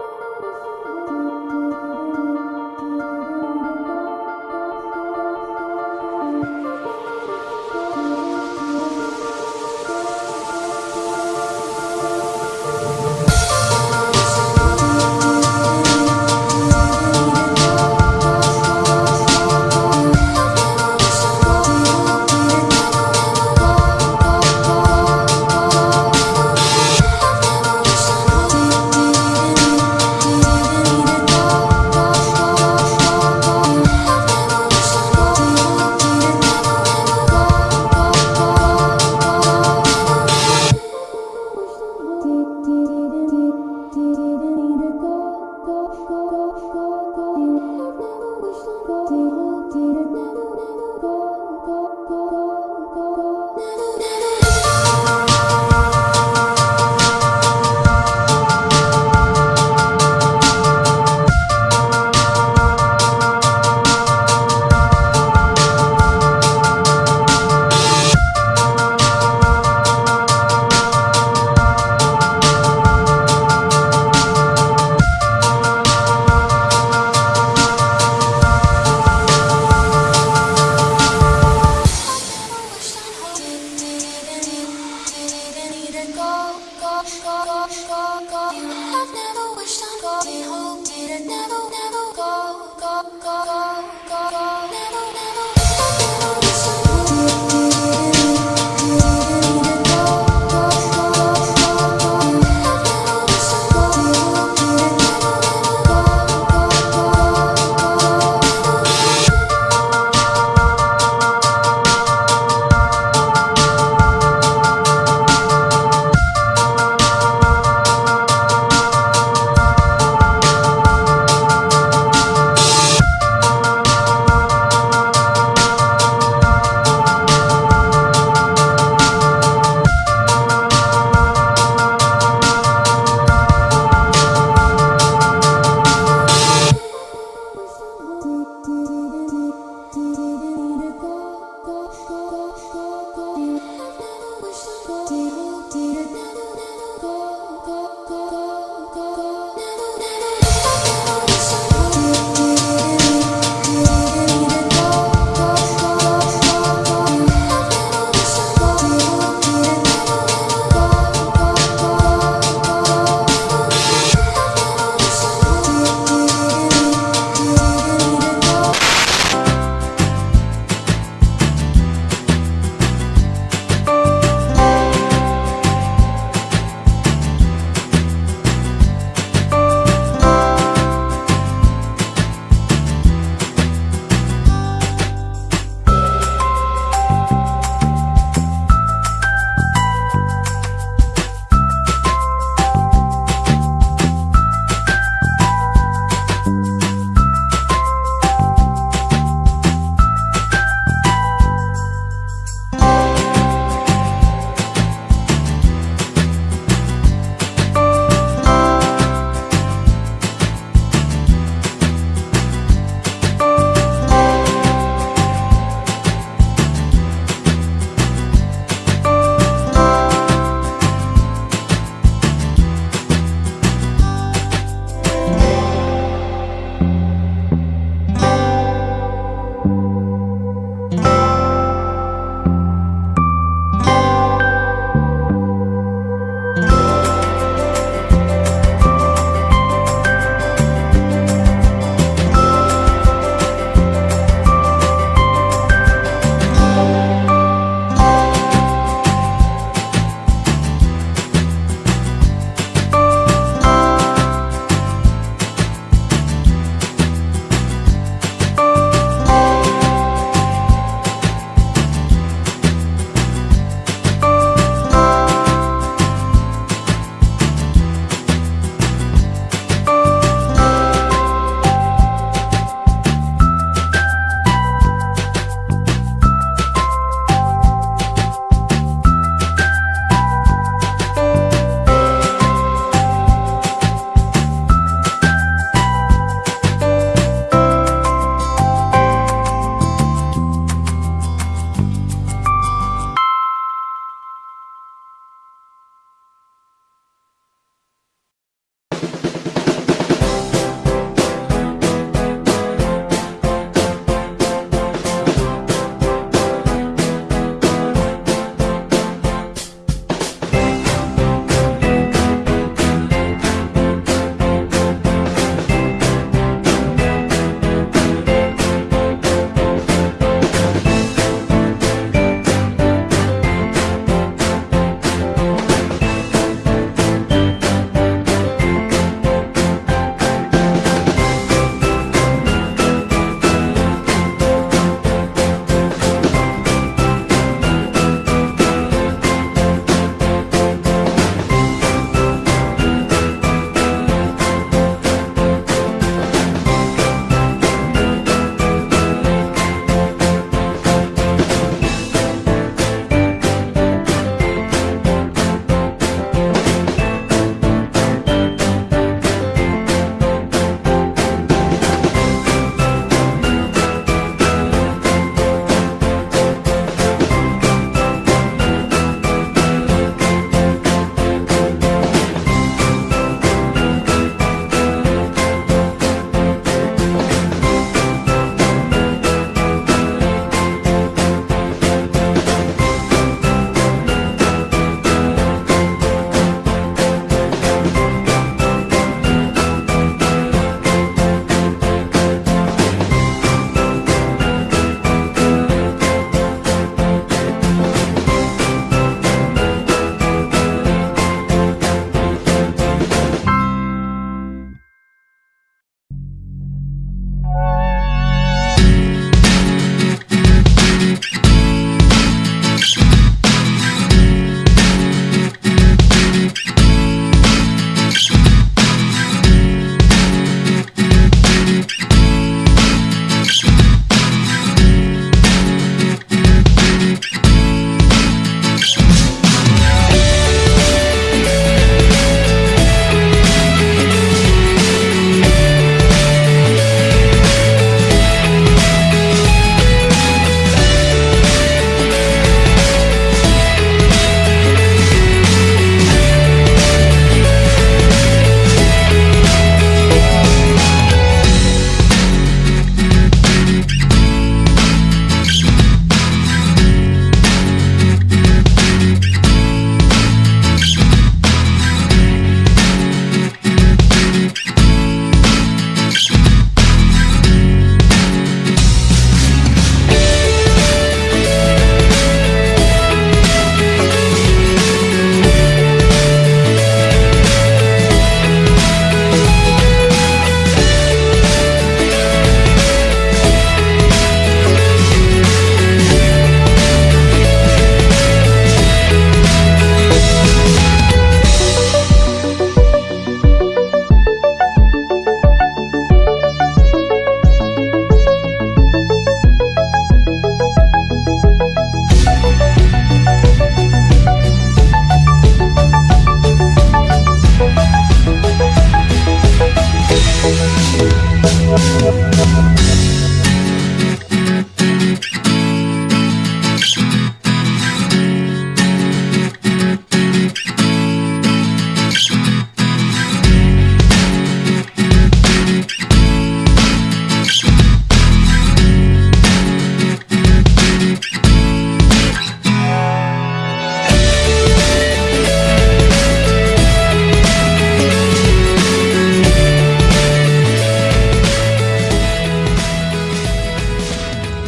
Música